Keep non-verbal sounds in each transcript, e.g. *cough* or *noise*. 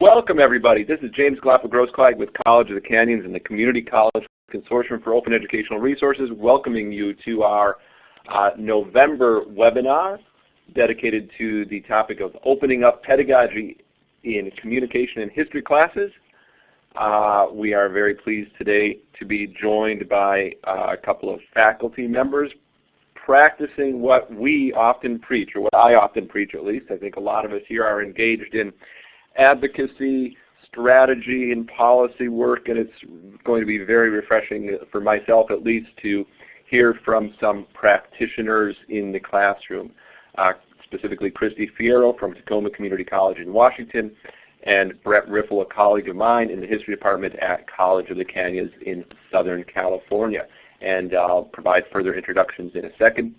Welcome everybody. This is James Glapa-Grossklag with College of the Canyons and the Community College Consortium for Open Educational Resources welcoming you to our uh, November webinar dedicated to the topic of opening up pedagogy in communication and history classes. Uh, we are very pleased today to be joined by uh, a couple of faculty members practicing what we often preach, or what I often preach at least. I think a lot of us here are engaged in advocacy, strategy, and policy work, and it's going to be very refreshing for myself at least to hear from some practitioners in the classroom, uh, specifically Christy Fierro from Tacoma Community College in Washington, and Brent Riffle, a colleague of mine in the history department at College of the Canyons in Southern California. And I'll provide further introductions in a second.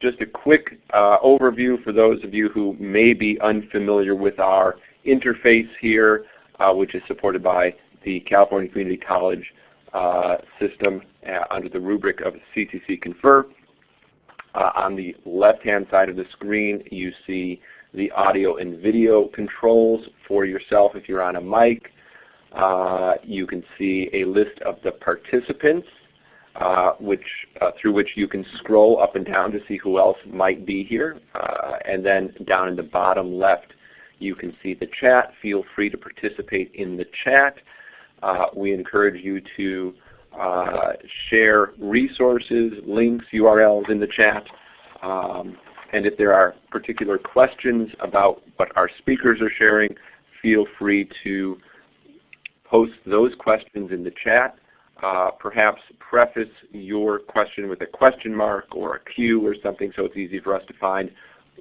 Just a quick uh, overview for those of you who may be unfamiliar with our interface here, uh, which is supported by the California Community College uh, system uh, under the rubric of CCC Confer. Uh, on the left-hand side of the screen, you see the audio and video controls for yourself if you're on a mic. Uh, you can see a list of the participants uh, which, uh, through which you can scroll up and down to see who else might be here. Uh, and then down in the bottom left you can see the chat. Feel free to participate in the chat. Uh, we encourage you to uh, share resources, links, URLs in the chat. Um, and if there are particular questions about what our speakers are sharing, feel free to post those questions in the chat. Uh, perhaps preface your question with a question mark or a Q or something so it's easy for us to find.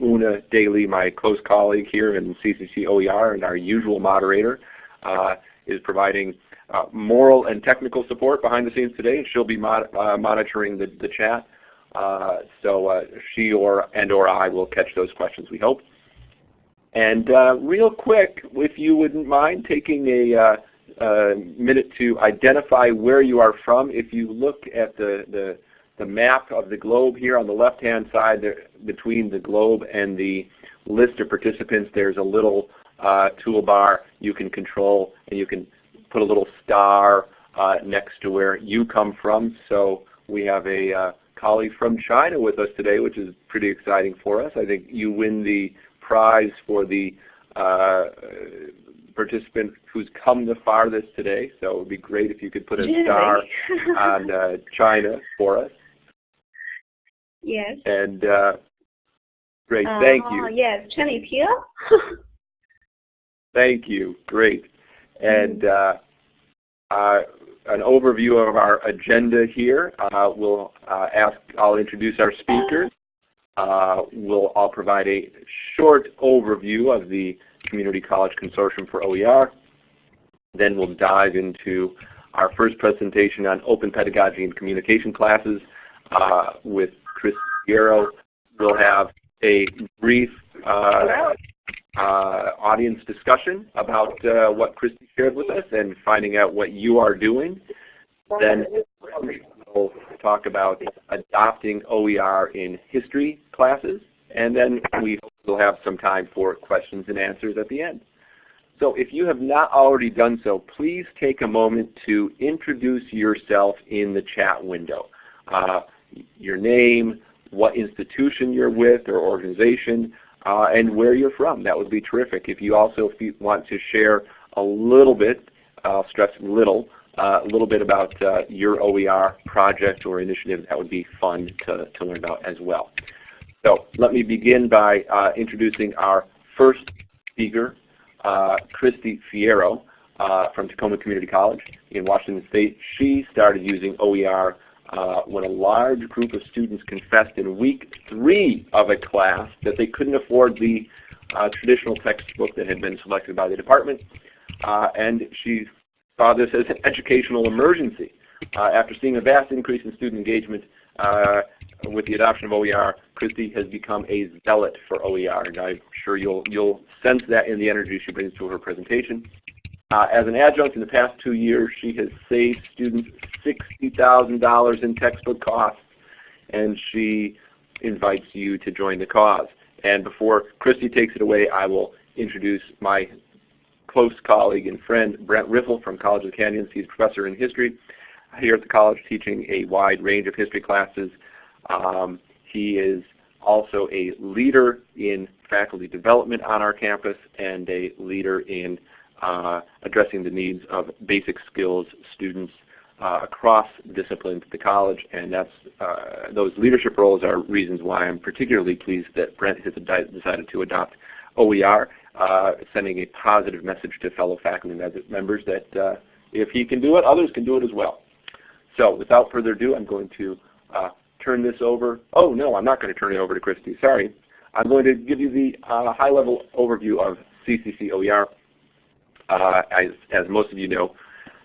Una Daly, my close colleague here in CCC OER and our usual moderator, uh, is providing uh, moral and technical support behind the scenes today. She'll be mod uh, monitoring the, the chat. Uh, so she or and or I will catch those questions, we hope. And real quick, if you wouldn't mind taking a minute to identify where you are from. If you look at the, the, the map of the globe here on the left-hand side there, between the globe and the list of participants, there's a little uh, toolbar you can control and you can put a little star uh, next to where you come from. So we have a uh, colleague from China with us today, which is pretty exciting for us. I think you win the prize for the uh, participant who's come the farthest today. So it would be great if you could put a really? star on uh, *laughs* China for us. Yes. And uh, great, uh, thank you. Yes, Chen is *laughs* here. thank you, great. And mm. uh, an overview of our agenda here. Uh, we'll uh, ask, I'll introduce our speakers. Uh, we'll, I'll provide a short overview of the Community College Consortium for OER. Then we'll dive into our first presentation on open pedagogy and communication classes uh, with Chris Fierro. We'll have a brief uh, uh, audience discussion about uh, what Christy shared with us and finding out what you are doing. Then we'll talk about adopting OER in history classes. And then we will have some time for questions and answers at the end. So if you have not already done so, please take a moment to introduce yourself in the chat window. Uh, your name, what institution you're with or organization, uh, and where you're from. That would be terrific. If you also want to share a little bit, I'll stress little, uh, a little bit about uh, your OER project or initiative, that would be fun to, to learn about as well. So let me begin by uh, introducing our first speaker, uh, Christy Fierro uh, from Tacoma Community College in Washington State. She started using OER uh, when a large group of students confessed in week three of a class that they couldn't afford the uh, traditional textbook that had been selected by the department. Uh, and she saw this as an educational emergency. after seeing a vast increase in student engagement, with the adoption of OER, Christy has become a zealot for OER, and I'm sure you'll, you'll sense that in the energy she brings to her presentation. Uh, as an adjunct in the past two years, she has saved students $60,000 in textbook costs, and she invites you to join the cause. And before Christy takes it away, I will introduce my close colleague and friend, Brent Riffle from College of the Canyons. He's a professor in history here at the college teaching a wide range of history classes. Um, he is also a leader in faculty development on our campus and a leader in uh, addressing the needs of basic skills students uh, across disciplines at the college, and that's uh, those leadership roles are reasons why I'm particularly pleased that Brent has decided to adopt OER, uh, sending a positive message to fellow faculty members that uh, if he can do it, others can do it as well. So without further ado, I'm going to uh, turn this over. Oh no, I'm not going to turn it over to Christy. Sorry. I'm going to give you the uh, high-level overview of CCC OER. Uh, as, as, most of you know,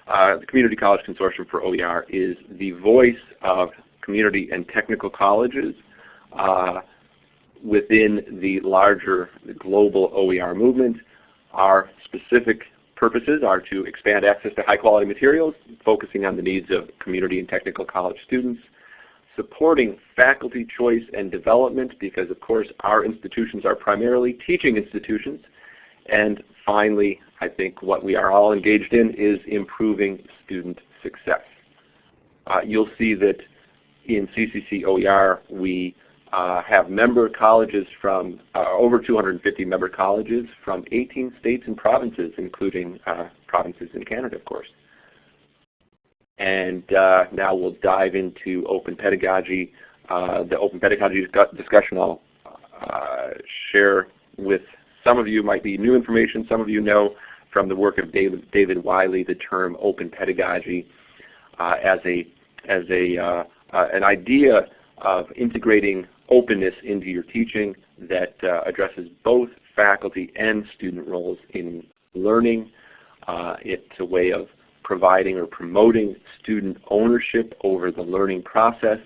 uh, the Community College Consortium for OER is the voice of community and technical colleges uh, within the larger global OER movement. Our specific purposes are to expand access to high quality materials, focusing on the needs of community and technical college students, supporting faculty choice and development because of course our institutions are primarily teaching institutions, and finally I think what we are all engaged in is improving student success. Uh, you'll see that in CCC OER we uh, have member colleges from uh, over 250 member colleges from 18 states and provinces, including uh, provinces in Canada, of course. And uh, now we'll dive into open pedagogy. Uh, the open pedagogy discussion I'll uh, share with some of you might be new information. Some of you know from the work of David, David Wiley the term open pedagogy as a as a an idea of integrating openness into your teaching that uh, addresses both faculty and student roles in learning. Uh, it's a way of providing or promoting student ownership over the learning process.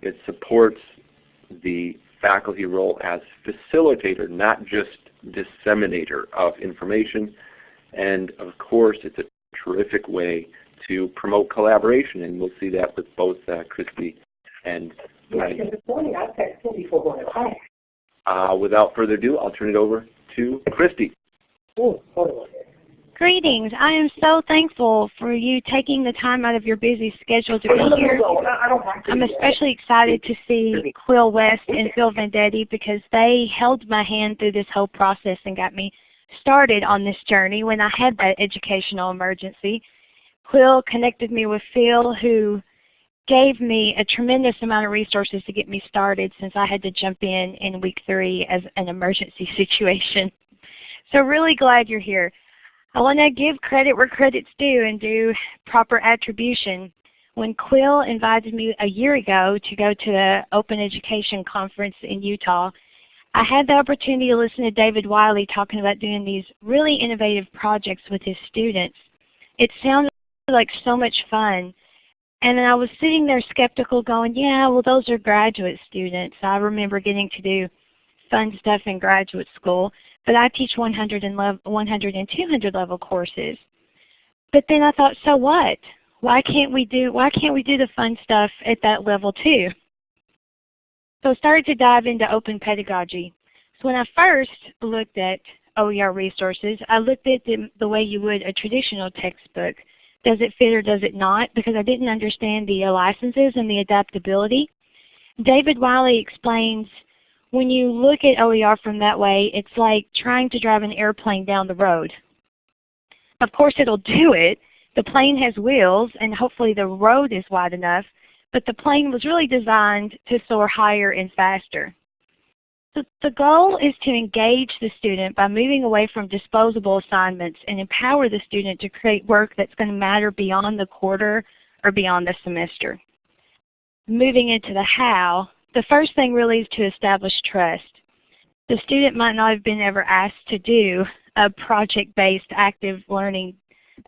It supports the faculty role as facilitator, not just disseminator of information. And of course, it's a terrific way to promote collaboration, and we'll see that with both uh, Christy and Right. This morning I texted before going to class. Uh, without further ado, I'll turn it over to Christy. Oh, hold on. Greetings. I am so thankful for you taking the time out of your busy schedule to be here. I'm especially excited to see Quill West and Phil Venditti because they held my hand through this whole process and got me started on this journey when I had that educational emergency. Quill connected me with Phil who gave me a tremendous amount of resources to get me started since I had to jump in in week three as an emergency *laughs* situation. So really glad you're here. I want to give credit where credit's due and do proper attribution. When Quill invited me a year ago to go to the Open Education Conference in Utah, I had the opportunity to listen to David Wiley talking about doing these really innovative projects with his students. It sounded like so much fun. And I was sitting there skeptical going, yeah, well those are graduate students. I remember getting to do fun stuff in graduate school, but I teach 100 and, 100 and 200 level courses. But then I thought, so what? Why can't we do why can't we do the fun stuff at that level too? So I started to dive into open pedagogy. So when I first looked at OER resources, I looked at the, the way you would a traditional textbook. Does it fit or does it not? Because I didn't understand the licenses and the adaptability. David Wiley explains when you look at OER from that way, it's like trying to drive an airplane down the road. Of course it'll do it. The plane has wheels and hopefully the road is wide enough, but the plane was really designed to soar higher and faster. The, the goal is to engage the student by moving away from disposable assignments and empower the student to create work that's going to matter beyond the quarter or beyond the semester. Moving into the how, the first thing really is to establish trust. The student might not have been ever asked to do a project-based active learning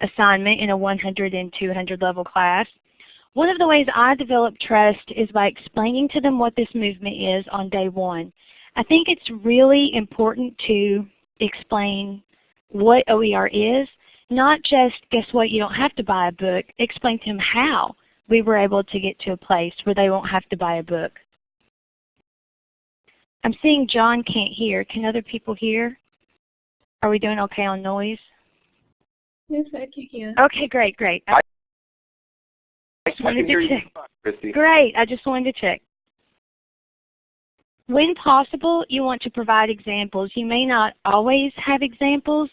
assignment in a 100 and 200 level class. One of the ways I develop trust is by explaining to them what this movement is on day one. I think it's really important to explain what OER is, not just, guess what, you don't have to buy a book. Explain to them how we were able to get to a place where they won't have to buy a book. I'm seeing John can't hear. Can other people hear? Are we doing okay on noise? Yes, I can hear. Okay, great, great. I I just wanted can to you, check. Christy. Great, I just wanted to check. When possible, you want to provide examples. You may not always have examples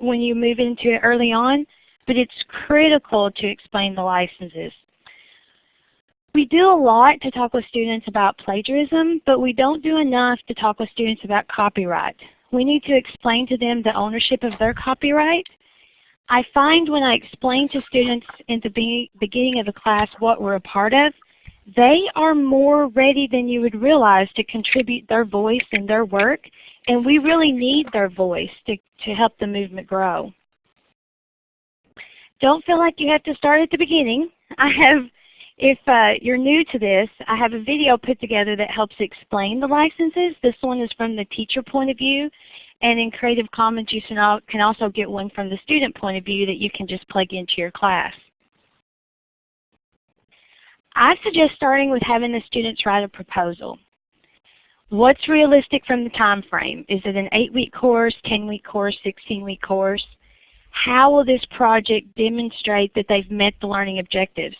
when you move into it early on, but it's critical to explain the licenses. We do a lot to talk with students about plagiarism, but we don't do enough to talk with students about copyright. We need to explain to them the ownership of their copyright. I find when I explain to students in the be beginning of the class what we're a part of, they are more ready than you would realize to contribute their voice and their work, and we really need their voice to, to help the movement grow. Don't feel like you have to start at the beginning. I have, if uh, you're new to this, I have a video put together that helps explain the licenses. This one is from the teacher point of view, and in Creative Commons you can also get one from the student point of view that you can just plug into your class. I suggest starting with having the students write a proposal. What's realistic from the time frame? Is it an 8-week course, 10-week course, 16-week course? How will this project demonstrate that they've met the learning objectives?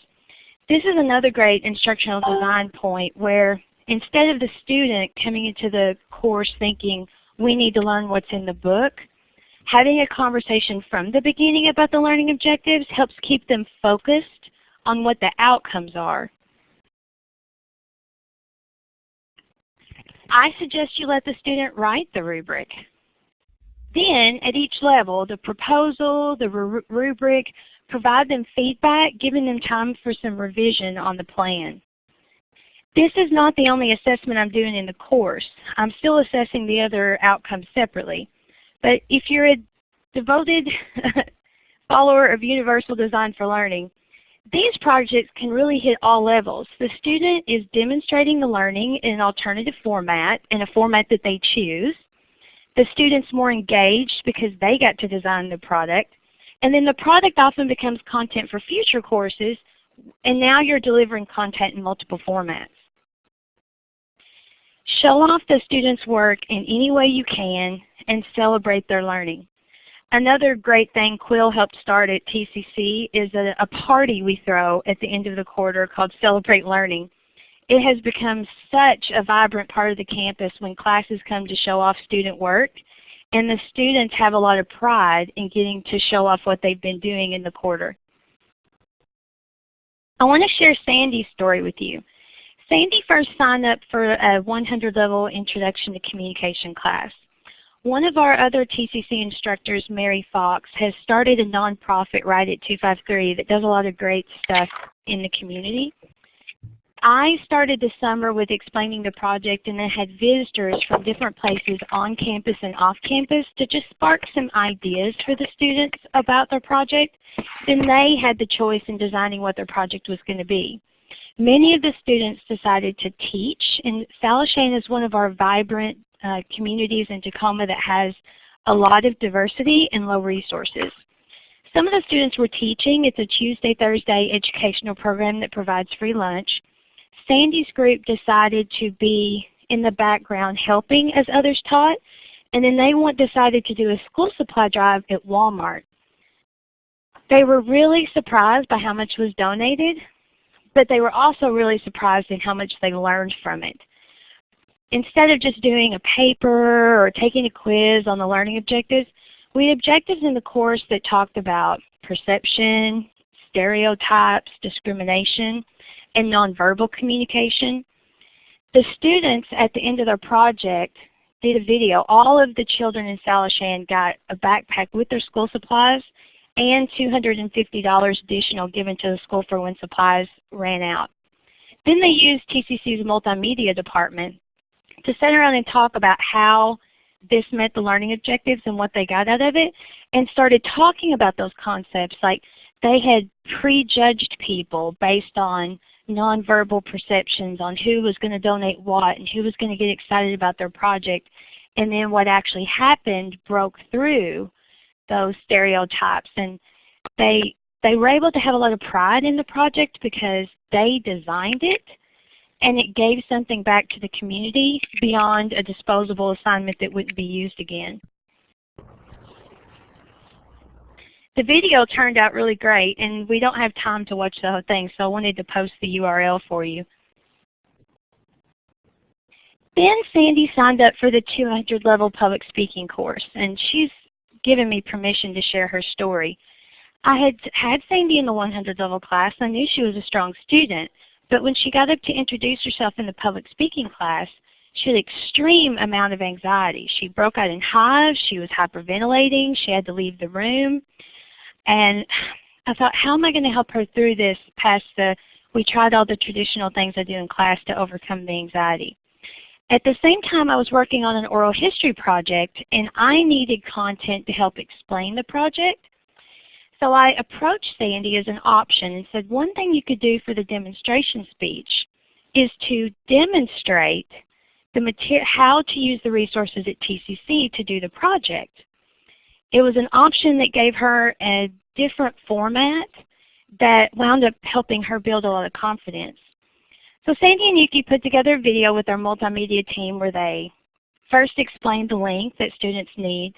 This is another great instructional design point where instead of the student coming into the course thinking, we need to learn what's in the book, having a conversation from the beginning about the learning objectives helps keep them focused on what the outcomes are. I suggest you let the student write the rubric. Then at each level, the proposal, the rubric, provide them feedback, giving them time for some revision on the plan. This is not the only assessment I'm doing in the course. I'm still assessing the other outcomes separately. But if you're a devoted *laughs* follower of Universal Design for Learning, these projects can really hit all levels. The student is demonstrating the learning in an alternative format, in a format that they choose. The student's more engaged because they got to design the product. And then the product often becomes content for future courses, and now you're delivering content in multiple formats. Show off the student's work in any way you can and celebrate their learning. Another great thing Quill helped start at TCC is a, a, party we throw at the end of the quarter called Celebrate Learning. It has become such a vibrant part of the campus when classes come to show off student work, and the students have a lot of pride in getting to show off what they've been doing in the quarter. I want to share Sandy's story with you. Sandy first signed up for a 100 level Introduction to Communication class. One of our other TCC instructors, Mary Fox, has started a nonprofit Write@253 that does a lot of great stuff in the community. I started this summer with explaining the project and then had visitors from different places on campus and off campus to just spark some ideas for the students about their project. Then they had the choice in designing what their project was going to be. Many of the students decided to teach, and Salishan is one of our vibrant uh, communities in Tacoma that has a lot of diversity and low resources. Some of the students were teaching. It's a Tuesday, Thursday educational program that provides free lunch. Sandy's group decided to be in the background helping as others taught, and then they want, decided to do a school supply drive at Walmart. They were really surprised by how much was donated, but they were also really surprised in how much they learned from it instead of just doing a paper or taking a quiz on the learning objectives, we had objectives in the course that talked about perception, stereotypes, discrimination, and nonverbal communication. The students at the end of their project did a video. All of the children in Salishan got a backpack with their school supplies and $250 additional given to the school for when supplies ran out. Then they used TCC's multimedia department to sit around and talk about how this met the learning objectives and what they got out of it and started talking about those concepts like they had prejudged people based on nonverbal perceptions on who was going to donate what and who was going to get excited about their project and then what actually happened broke through those stereotypes and they they were able to have a lot of pride in the project because they designed it and it gave something back to the community beyond a disposable assignment that wouldn't be used again. The video turned out really great and we don't have time to watch the whole thing so I wanted to post the URL for you. Then Sandy signed up for the 200 level public speaking course and she's given me permission to share her story. I had had Sandy in the 100 level class. I knew she was a strong student, but when she got up to introduce herself in the public speaking class, she had extreme amount of anxiety. She broke out in hives, she was hyperventilating, she had to leave the room. And I thought, how am I going to help her through this past the, we tried all the traditional things I do in class to overcome the anxiety. At the same time, I was working on an oral history project, and I needed content to help explain the project. So I approached Sandy as an option and said one thing you could do for the demonstration speech is to demonstrate the how to use the resources at TCC to do the project. It was an option that gave her a different format that wound up helping her build a lot of confidence. So Sandy and Yuki put together a video with our multimedia team where they first explain the link that students need.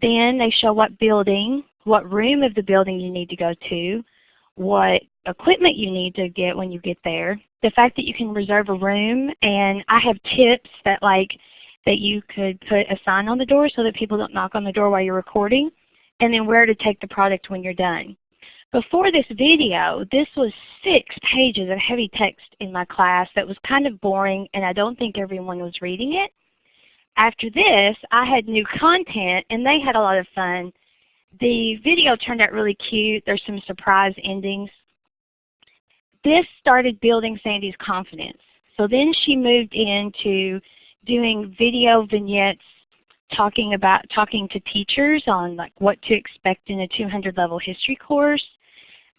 Then they show what building, what room of the building you need to go to, what equipment you need to get when you get there, the fact that you can reserve a room, and I have tips that like that you could put a sign on the door so that people don't knock on the door while you're recording, and then where to take the product when you're done. Before this video, this was six pages of heavy text in my class that was kind of boring and I don't think everyone was reading it. After this, I had new content and they had a lot of fun. The video turned out really cute. There's some surprise endings. This started building Sandy's confidence. So then she moved into doing video vignettes talking about talking to teachers on like what to expect in a 200 level history course.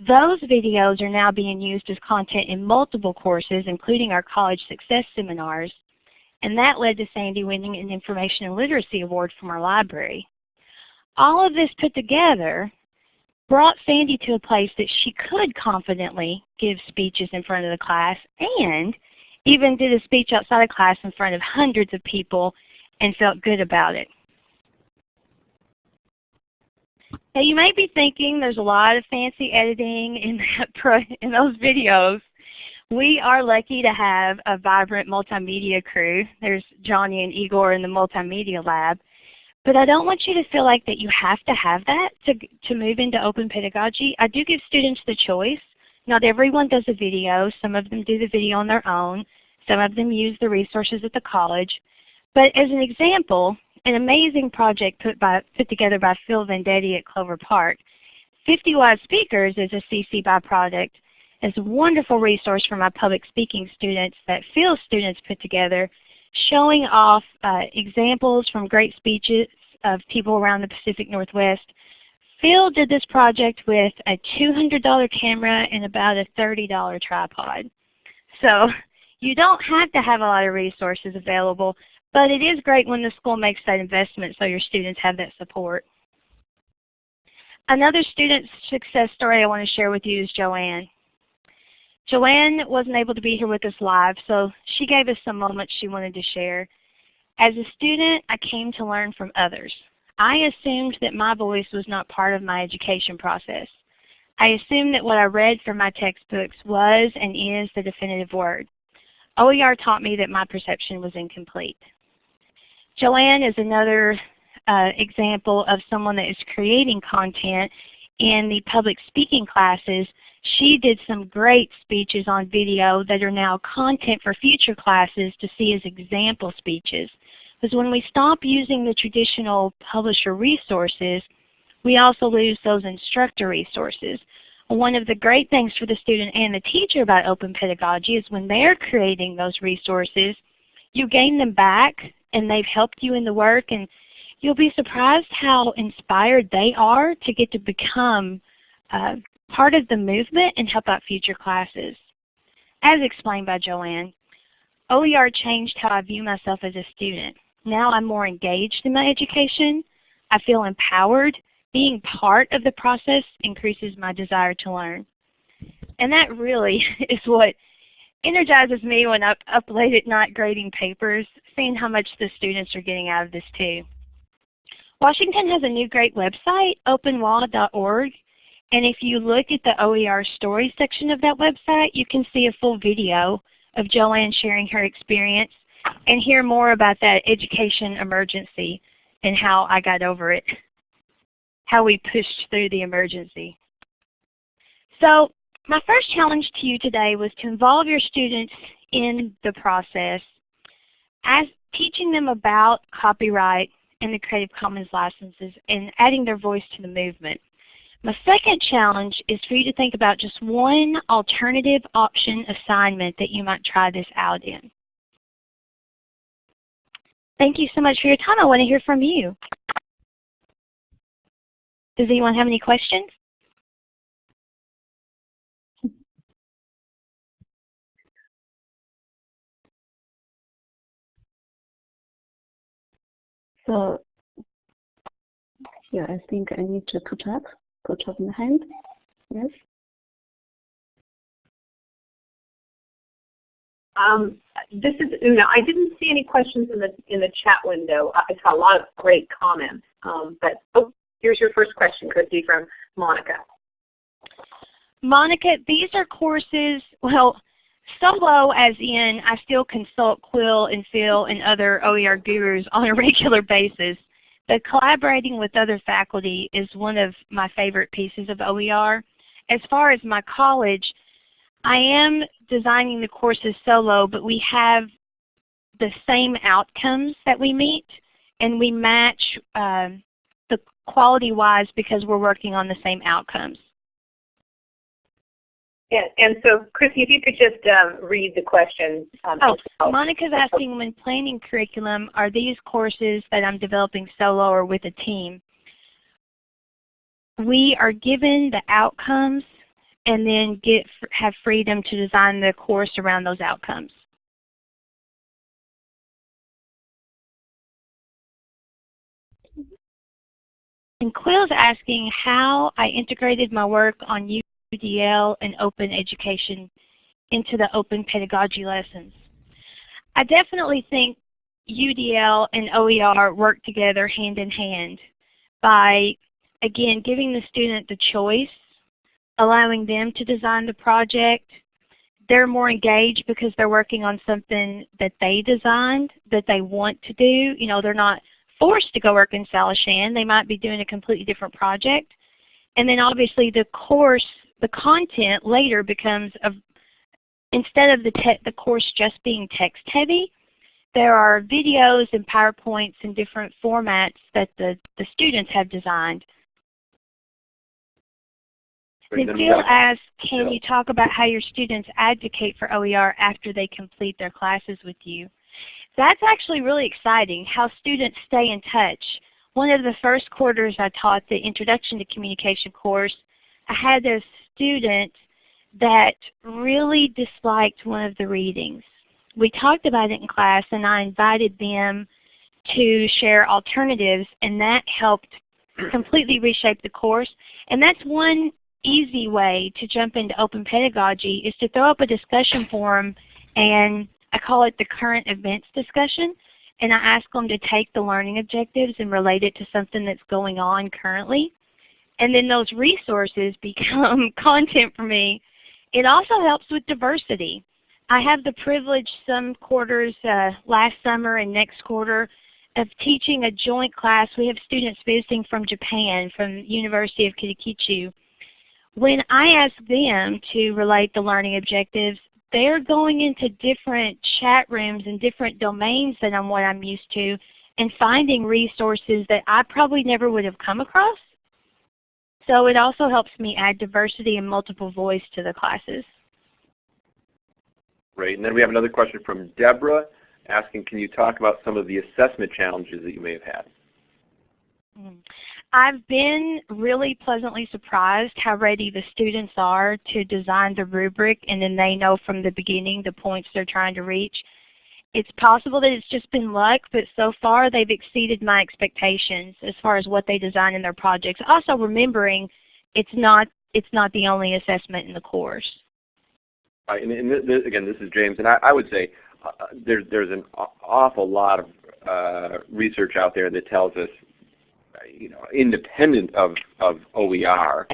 Those videos are now being used as content in multiple courses, including our college success seminars, and that led to Sandy winning an Information and Literacy Award from our library. All of this put together brought Sandy to a place that she could confidently give speeches in front of the class and even did a speech outside of class in front of hundreds of people and felt good about it. Now you may be thinking there's a lot of fancy editing in, *laughs* that in those videos. We are lucky to have a vibrant multimedia crew. There's Johnny and Igor in the multimedia lab. But I don't want you to feel like that you have to have that to, to move into open pedagogy. I do give students the choice. Not everyone does a video. Some of them do the video on their own. Some of them use the resources at the college. But as an example, an amazing project put, by, put together by Phil Venditti at Clover Park. 50 Wise Speakers is a CC BY product. It's a wonderful resource for my public speaking students that Phil students put together showing off uh, examples from great speeches of people around the Pacific Northwest. Phil did this project with a $200 camera and about a $30 tripod. So you don't have to have a lot of resources available, but it is great when the school makes that investment so your students have that support. Another student success story I want to share with you is Joanne. Joanne wasn't able to be here with us live, so she gave us some moments she wanted to share. As a student, I came to learn from others. I assumed that my voice was not part of my education process. I assumed that what I read from my textbooks was and is the definitive word. OER taught me that my perception was incomplete. Joanne is another uh, example of someone that is creating content in the public speaking classes. She did some great speeches on video that are now content for future classes to see as example speeches. Because when we stop using the traditional publisher resources, we also lose those instructor resources. One of the great things for the student and the teacher about open pedagogy is when they're creating those resources, you gain them back and they've helped you in the work and you'll be surprised how inspired they are to get to become uh, part of the movement and help out future classes. As explained by Joanne, OER changed how I view myself as a student. Now I'm more engaged in my education. I feel empowered. Being part of the process increases my desire to learn. And that really *laughs* is what energizes me when I'm up late at night grading papers, seeing how much the students are getting out of this too. Washington has a new great website, openwall.org, and if you look at the OER stories section of that website, you can see a full video of Joanne sharing her experience and hear more about that education emergency and how I got over it, how we pushed through the emergency. So my first challenge to you today was to involve your students in the process as teaching them about copyright and the Creative Commons licenses and adding their voice to the movement. My second challenge is for you to think about just one alternative option assignment that you might try this out in. Thank you so much for your time. I want to hear from you. Does anyone have any questions? So yeah, I think I need to put up, put up my hand. Yes. Um, this is Una. I didn't see any questions in the in the chat window. I saw a lot of great comments. Um, but oh, here's your first question, Christy, from Monica. Monica, these are courses, well, solo as in I still consult Quill and Phil and other OER gurus on a *laughs* regular basis. But collaborating with other faculty is one of my favorite pieces of OER. As far as my college, I am designing the courses solo, but we have the same outcomes that we meet, and we match the quality-wise because we're working on the same outcomes. And, and so, Christy, if you could just um, read the question. Um, oh, Monica's asking, when planning curriculum, are these courses that I'm developing solo or with a team? We are given the outcomes and then get have freedom to design the course around those outcomes. And Quill's asking how I integrated my work on UDL and open education into the open pedagogy lessons. I definitely think UDL and OER work together hand in hand by, again, giving the student the choice allowing them to design the project. They're more engaged because they're working on something that they designed, that they want to do. You know, they're not forced to go work in Salishan. They might be doing a completely different project. And then obviously the course, the content later becomes, a, instead of the, the course just being text heavy, there are videos and PowerPoints and different formats that the, the students have designed Phil asks, can you talk about how your students advocate for OER after they complete their classes with you? That's actually really exciting, how students stay in touch. One of the first quarters I taught the Introduction to Communication course, I had a student that really disliked one of the readings. We talked about it in class and I invited them to share alternatives and that helped completely reshape the course. And that's one easy way to jump into open pedagogy is to throw up a discussion forum and I call it the current events discussion and I ask them to take the learning objectives and relate it to something that's going on currently. And then those resources *laughs* become content for me. It also helps with diversity. I have the privilege some quarters, uh, last summer and next quarter, of teaching a joint class. We have students visiting from Japan, from University of Kitakyushu. When I ask them to relate the learning objectives, they're going into different chat rooms and different domains than I'm what I'm used to and finding resources that I probably never would have come across. So it also helps me add diversity and multiple voice to the classes. Great. And then we have another question from Deborah asking, can you talk about some of the assessment challenges that you may have had? I've been really pleasantly surprised how ready the students are to design the rubric and then they know from the beginning the points they're trying to reach. It's possible that it's just been luck, but so far they've exceeded my expectations as far as what they design in their projects. Also remembering it's not, it's not the only assessment in the course. Right, and, and this, again, this is James, and I, I would say uh, there's, there's an awful lot of uh, research out there that tells us you know, independent of, of OER,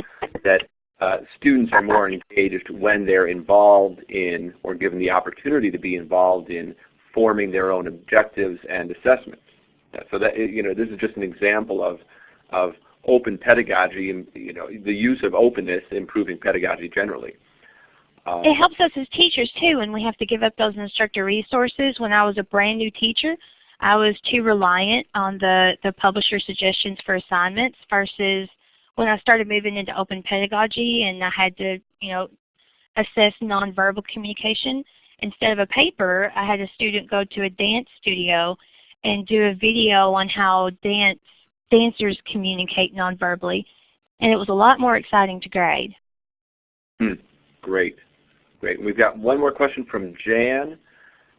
that uh, students are more engaged when they're involved in or given the opportunity to be involved in forming their own objectives and assessments. So that you know, this is just an example of of open pedagogy and you know the use of openness improving pedagogy generally. Um, it helps us as teachers too when we have to give up those instructor resources. When I was a brand new teacher, I was too reliant on the, the publisher suggestions for assignments versus when I started moving into open pedagogy and I had to, you know, assess nonverbal communication. Instead of a paper, I had a student go to a dance studio and do a video on how dance dancers communicate nonverbally. And it was a lot more exciting to grade. Hmm. Great. Great. We've got one more question from Jan.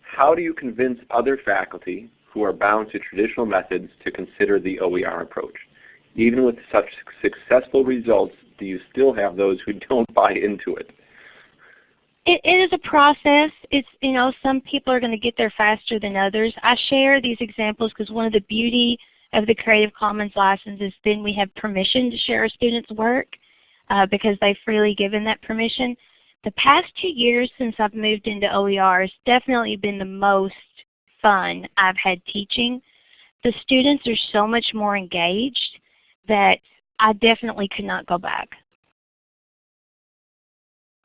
How do you convince other faculty who are bound to traditional methods to consider the OER approach? Even with such successful results, do you still have those who *laughs* don't buy into it? It, it is a process. It's you know some people are going to get there faster than others. I share these examples because one of the beauty of the Creative Commons license is then we have permission to share a student's work uh, because they've freely given that permission. The past two years since I've moved into OER has definitely been the most fun I've had teaching. The students are so much more engaged that I definitely could not go back.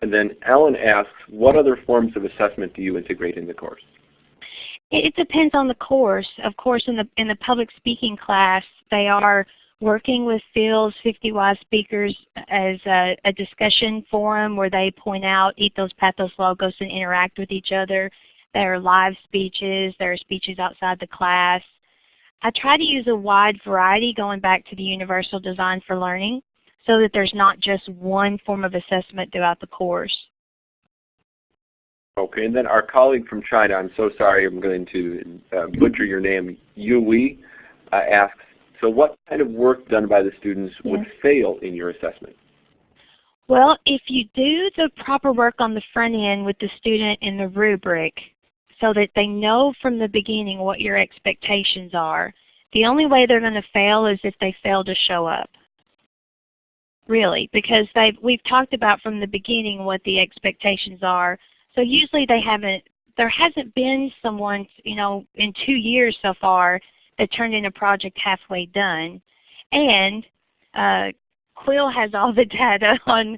And then Ellen asks, what other forms of assessment do you integrate in the course? It depends on the course. Of course, in the in the public speaking class, they are working with Phil's 50 Wise Speakers as a, a, discussion forum where they point out Ethos Pathos logos and interact with each other. There are live speeches. There are speeches outside the class. I try to use a wide variety going back to the Universal Design for Learning so that there's not just one form of assessment throughout the course. Okay, and then our colleague from China, I'm so sorry I'm going to uh, butcher your name, Yu Wei, uh, asks, so what kind of work done by the students yes. would fail in your assessment? Well, if you do the proper work on the front end with the student in the rubric so that they know from the beginning what your expectations are, the only way they're going to fail is if they fail to show up. Really, because they've, we've talked about from the beginning what the expectations are. So usually they haven't, there hasn't been someone, you know, in two years so far that turned in a project halfway done. And uh, Quill has all the *laughs* data on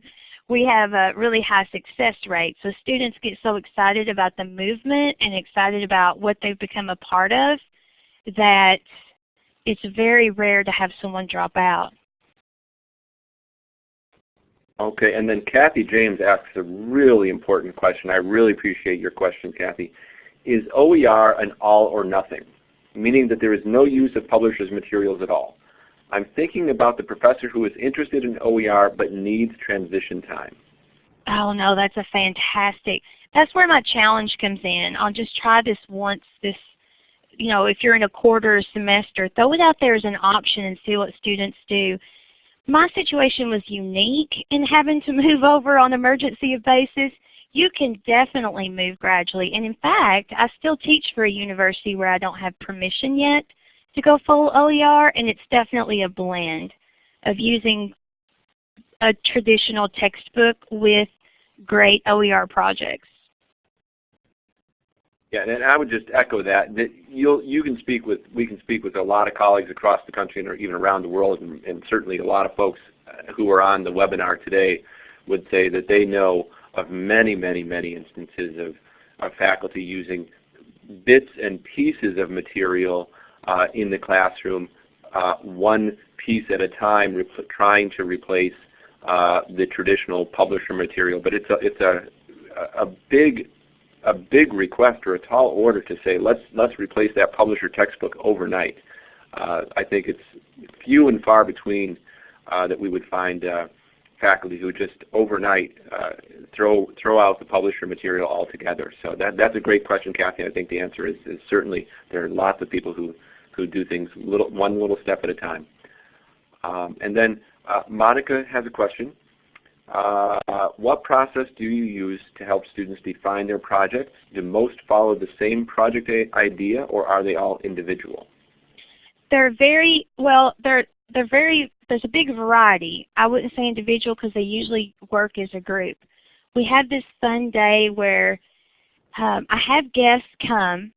we have a really high success rate. So students get so excited about the movement and excited about what they've become a part of that it's very rare to have someone drop out. Okay, and then Kathy James asks a really important question. I really appreciate your question, Kathy. Is OER an all or nothing? Meaning that there is no use of publisher's materials at all. I'm thinking about the professor who is interested in OER but needs transition time. Oh no, that's a fantastic. That's where my challenge comes in. I'll just try this once this you know, if you're in a quarter or semester, throw it out there as an option and see what students do my situation was unique in having to *laughs* move over on emergency basis. You can definitely move gradually. And in fact, I still teach for a university where I don't have permission yet to go full OER, and it's definitely a blend of using a traditional textbook with great OER projects. Yeah, and I would just echo that. That you you can speak with we can speak with a lot of colleagues across the country and even around the world, and, and certainly a lot of folks uh, who are on the webinar today would say that they know of many, many, many instances of, of faculty using bits and pieces of material in the classroom, uh, one piece at a time, trying to replace uh, the traditional publisher material. But it's a, it's a, a big a big request or a tall order to say let's let's replace that publisher textbook overnight. Uh, I think it's few and far between uh, that we would find uh, faculty who just overnight uh, throw throw out the publisher material altogether. So that that's a great question, Kathy. I think the answer is, is certainly there are lots of people who who do things little one little step at a time. Um, and then uh, Monica has a question. Uh, what process do you use to help students define their projects? Do most follow the same project idea or are they all individual? They're very, well, they're, they're very, there's a big variety. I wouldn't say individual because they usually work as a group. We had this fun day where um, I have guests come,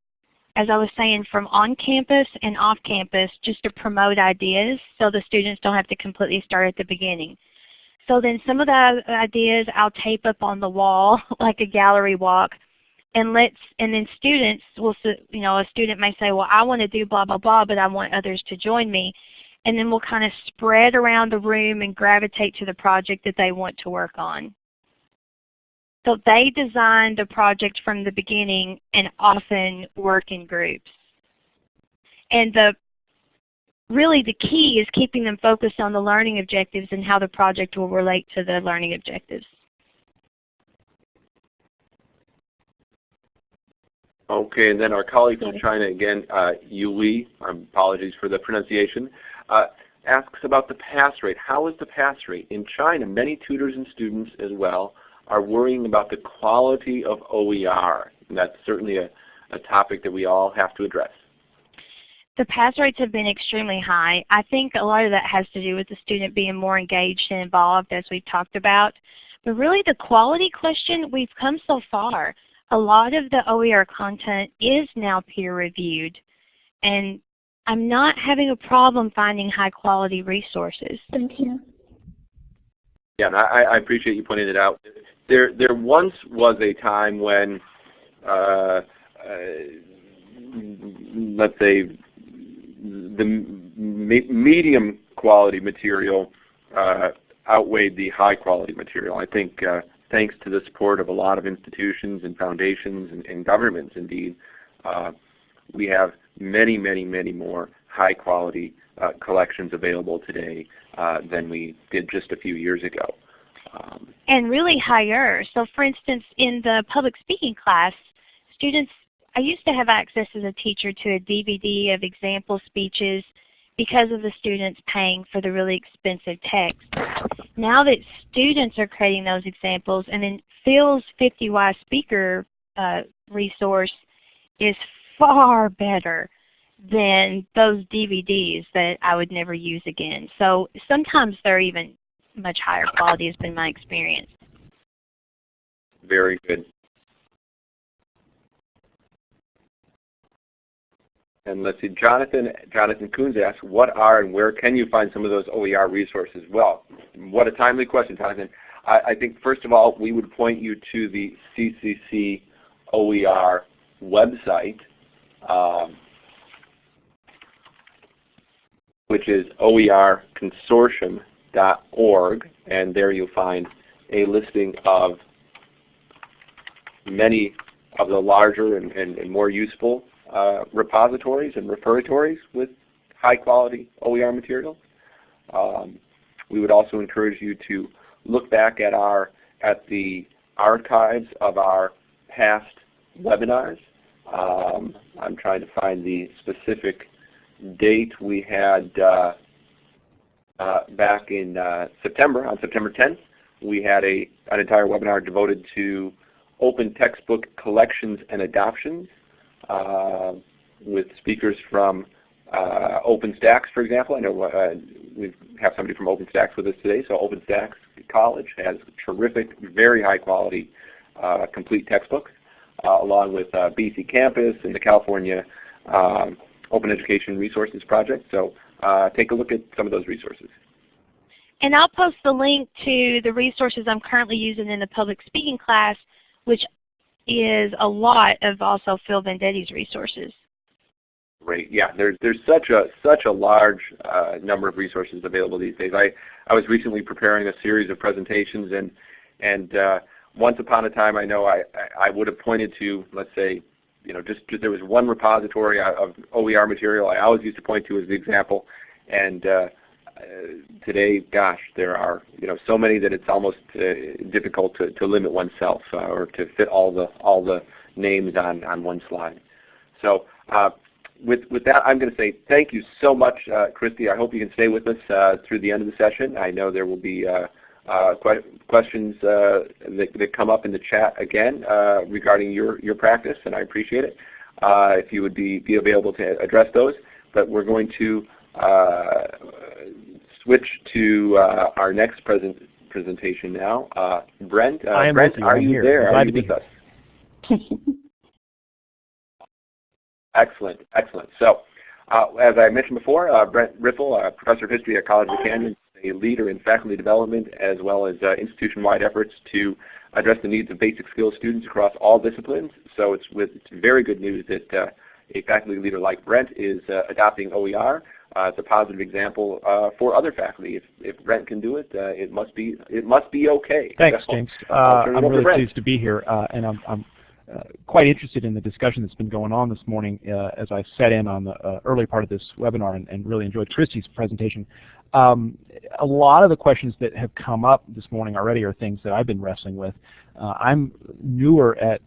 as I was saying, from on campus and off campus just to promote ideas so the students don't have to completely start at the beginning. So then some of the ideas I'll tape up on the wall *laughs* like a gallery walk and let's and then students will you know a student may say well I want to do blah blah blah but I want others to join me and then we'll kind of spread around the room and gravitate to the project that they want to work on. So they design the project from the beginning and often work in groups. And the really the key is keeping them focused on the learning objectives and how the project will relate to the learning objectives. Okay, and then our colleague from China again, uh, Yuli, um, apologies for the pronunciation, uh, asks about the pass rate. How is the pass rate? In China, many tutors and students as well are worrying about the quality of OER. And that's certainly a, a topic that we all have to address. The pass rates have been extremely high. I think a lot of that has to do with the student being more engaged and involved as we've talked about. But really the quality question, we've come so far. A lot of the OER content is now peer reviewed. And I'm not having a problem finding high quality resources. Thank you. Yeah, I, I appreciate you pointing it out. There, there once was a time when, uh, uh, let's say, the me medium quality material uh, outweighed the high quality material. I think uh, thanks to the support of a lot of institutions and foundations and, and governments indeed, uh, we have many, many, many more high quality uh, collections available today uh, than we did just a few years ago. And really higher. So for instance, in the public speaking class, students, I used to have access as a teacher to a DVD of example speeches because of the students paying for the really expensive text. Now that students are creating those examples and then Phil's 50Y speaker uh, resource is far better than those DVDs that I would never use again. So sometimes they're even much higher quality has been my experience. Very good. And let's see, Jonathan Jonathan Coons asks, what are and where can you find some of those OER resources? Well, what a timely question, Jonathan. I, I think first of all, we would point you to the CCC OER website, um, which is oerconsortium.org, and there you'll find a listing of many of the larger and, and, and more useful uh, repositories and repositories with high quality OER materials. Um, we would also encourage you to look back at our at the archives of our past webinars. Um, I'm trying to find the specific date we had uh, back in uh, September, on September 10th. We had a, an entire webinar devoted to open textbook collections and adoptions uh, with speakers from uh, OpenStax, for example. I know uh, we have somebody from OpenStax with us today. So OpenStax College has terrific, very high quality uh, complete textbooks, uh, along with uh, BCcampus and the California um, Open Education Resources Project. So take a look at some of those resources. And I'll post the link to the resources I'm currently using in the public speaking class, which is a lot of also Phil Venditti's resources. Great. Yeah, there's there's such a such a large uh, number of resources available these days. I I was recently preparing a series of presentations and and uh, once upon a time I know I I would have pointed to let's say you know just, just there was one repository of OER material I always used to point to as the example and uh, today, gosh, there are you know so many that it's almost uh, difficult to, to limit oneself uh, or to fit all the all the names on on one slide. So uh, with with that, I'm going to say thank you so much, uh, Christy. I hope you can stay with us uh, through the end of the session. I know there will be que questions that, that come up in the chat again regarding your your practice, and I appreciate it. if you would be be available to address those, but we're going to uh, switch to uh, our next present presentation now. Uh, Brent, uh, I am Brent, with you. are I'm you here. there? Glad Are to you with us? Excellent, excellent. So, uh, as I mentioned before, uh, Brent Riffle, uh, Professor of History at College of Camden, a leader in faculty development as well as uh, institution-wide efforts to address the needs of basic skills students across all disciplines. So it's with it's very good news that uh, a faculty leader like Brent is uh, adopting OER. It's a positive example uh, for other faculty. If, if Brent can do it, uh, it must be it must be okay. Thanks, So, James. I'll turn it I'm really Brent. pleased to be here, and I'm, I'm uh, quite interested in the discussion that's been going on this morning uh, as I sat in on the uh, early part of this webinar and, and really enjoyed Christy's presentation. Um, a lot of the questions that have come up this morning already are things that I've been wrestling with. Uh, I'm newer at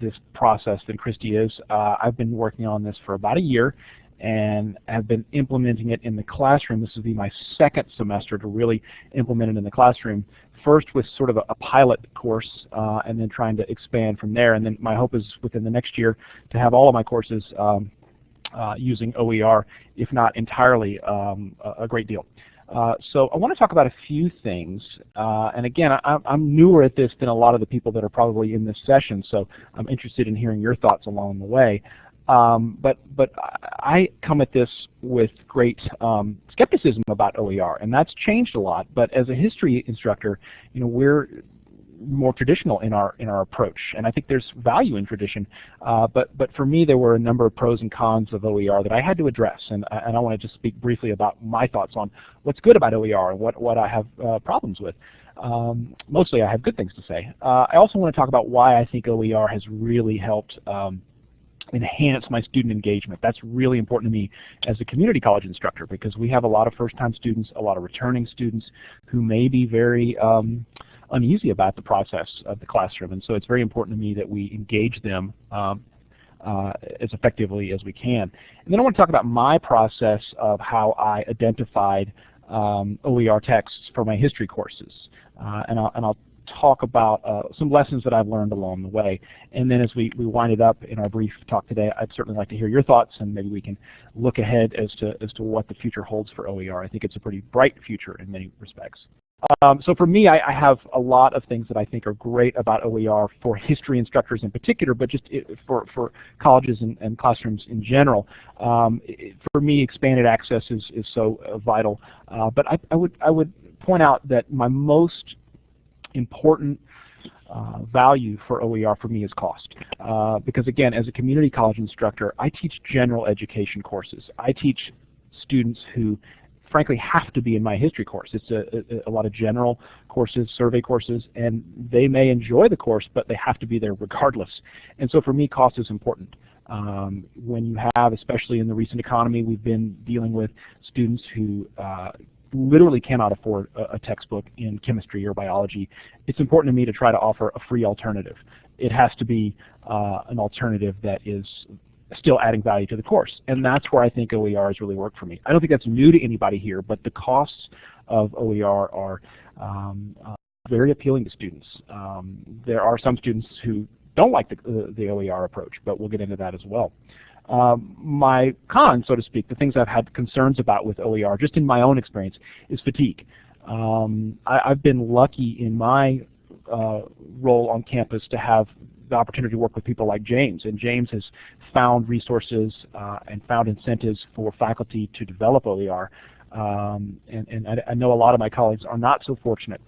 this process than Christy is. Uh, I've been working on this for about a year and have been implementing it in the classroom. This will be my second semester to really implement it in the classroom. First with sort of a, a pilot course uh, and then trying to expand from there. And then my hope is within the next year to have all of my courses um, using OER, if not entirely, um, a, a great deal. Uh, so I want to talk about a few things, uh, and again, I, I'm newer at this than a lot of the people that are probably in this session, so I'm interested in hearing your thoughts along the way. Um, but but I come at this with great um, skepticism about OER, and that's changed a lot. But as a history instructor, you know, we're more traditional in our in our approach, and I think there's value in tradition. Uh, but but for me, there were a number of pros and cons of OER that I had to address, and and I want to just speak briefly about my thoughts on what's good about OER and what what I have uh, problems with. Um, mostly, I have good things to say. Uh, I also want to talk about why I think OER has really helped. Um, enhance my student engagement. That's really important to me as a community college instructor because we have a lot of first-time students, a lot of returning students who may be very um, uneasy about the process of the classroom. And so it's very important to me that we engage them um, uh, as effectively as we can. And then I want to talk about my process of how I identified um, OER texts for my history courses. Uh, and, I'll, and I'll talk about uh, some lessons that I've learned along the way. And then as we, we wind it up in our brief talk today, I'd certainly like to hear your thoughts and maybe we can look ahead as to, as to what the future holds for OER. I think it's a pretty bright future in many respects. Um, so for me, I, I, have a lot of things that I think are great about OER for history instructors in particular, but just it, for, for colleges and, and, classrooms in general. Um, it, for me, expanded access is, is so uh, vital. Uh, but I, I, would, I would point out that my most important uh, value for OER for me is cost. Uh, because again, as a community college instructor, I teach general education courses. I teach students who frankly have to be in my history course. It's a, a, a, lot of general courses, survey courses, and they may enjoy the course, but they have to be there regardless. And so for me, cost is important. Um, when you have, especially in the recent economy, we've been dealing with students who uh, literally cannot afford a, a, textbook in chemistry or biology, it's important to me to try to offer a free alternative. It has to be uh, an alternative that is still adding value to the course. And that's where I think OER has really worked for me. I don't think that's new to anybody here, but the costs of OER are um, uh, very appealing to students. Um, there are some students who don't like the, uh, the OER approach, but we'll get into that as well. Um, my con, so to speak, the things I've had concerns about with OER, just in my own experience, is fatigue. Um, I, have been lucky in my uh, role on campus to have the opportunity to work with people like James, and James has found resources uh, and found incentives for faculty to develop OER. Um, and, and I, I, know a lot of my colleagues are not so fortunate,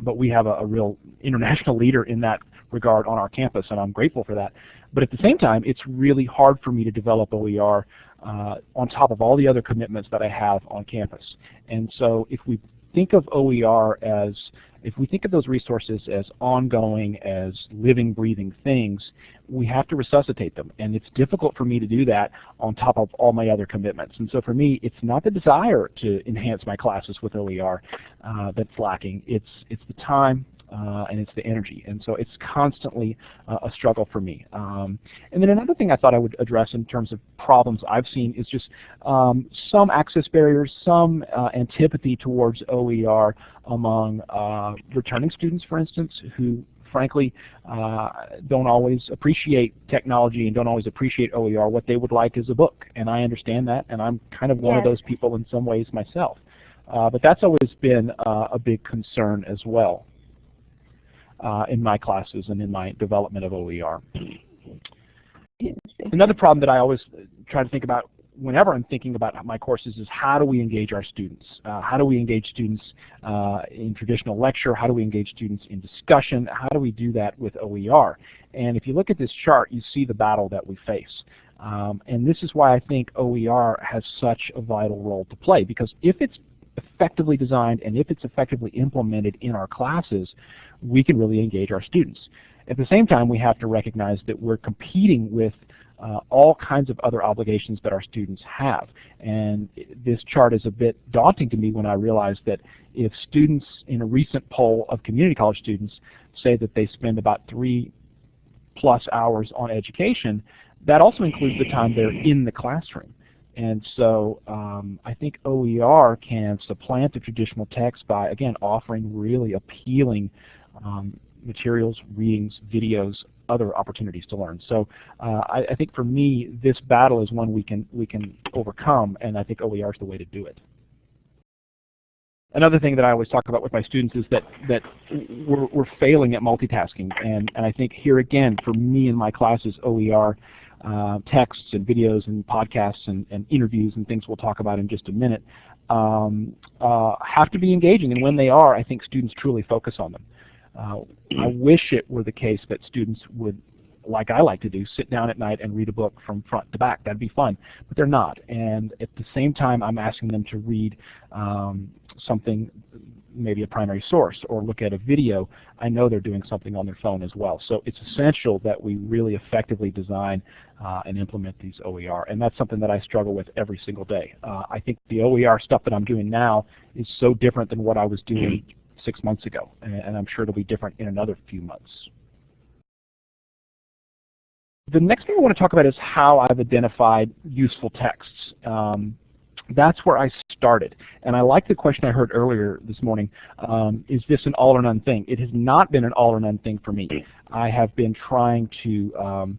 but we have a, a real international *laughs* leader in that regard on our campus, and I'm grateful for that. But at the same time, it's really hard for me to develop OER uh, on top of all the other commitments that I have on campus. And so if we think of OER as, if we think of those resources as ongoing, as living, breathing things, we have to resuscitate them. And it's difficult for me to do that on top of all my other commitments. And so for me, it's not the desire to enhance my classes with OER uh, that's lacking. It's, it's the time, and it's the energy. And so it's constantly uh, a struggle for me. Um, and then another thing I thought I would address in terms of problems I've seen is just um, some access barriers, some uh, antipathy towards OER among uh, returning students, for instance, who frankly uh, don't always appreciate technology and don't always appreciate OER. What they would like is a book, and I understand that, and I'm kind of one yes. of those people in some ways myself. Uh, but that's always been uh, a big concern as well uh, in my classes and in my development of OER. Another problem that I always try to think about whenever I'm thinking about my courses is how do we engage our students? Uh, how do we engage students uh, in traditional lecture? How do we engage students in discussion? How do we do that with OER? And if you look at this chart, you see the battle that we face. Um, and this is why I think OER has such a vital role to play, because if it's effectively designed and if it's effectively implemented in our classes, we can really engage our students. At the same time, we have to recognize that we're competing with uh, all kinds of other obligations that our students have. And this chart is a bit daunting to me when I realize that if students in a recent poll of community college students say that they spend about three plus hours on education, that also includes the time they're in the classroom. And so um, I think OER can supplant the traditional text by, again, offering really appealing um, materials, readings, videos, other opportunities to learn. So uh, I, I, think for me, this battle is one we can we can overcome, and I think OER is the way to do it. Another thing that I always talk about with my students is that that we're, we're failing at multitasking, and, and I think here again, for me in my classes, OER uh, texts and videos and podcasts and, and, interviews and things we'll talk about in just a minute um, uh, have to be engaging, and when they are, I think students truly focus on them. Uh, I wish it were the case that students would, like I like to do, sit down at night and read a book from front to back. That'd be fun, but they're not. And at the same time, I'm asking them to read um, something, maybe a primary source, or look at a video. I know they're doing something on their phone as well. So it's essential that we really effectively design uh, and implement these OER. And that's something that I struggle with every single day. Uh, I think the OER stuff that I'm doing now is so different than what I was doing six months ago, and, and I'm sure it'll be different in another few months. The next thing I want to talk about is how I've identified useful texts. Um, that's where I started. And I like the question I heard earlier this morning, um, is this an all or none thing? It has not been an all or none thing for me. I have been trying to um,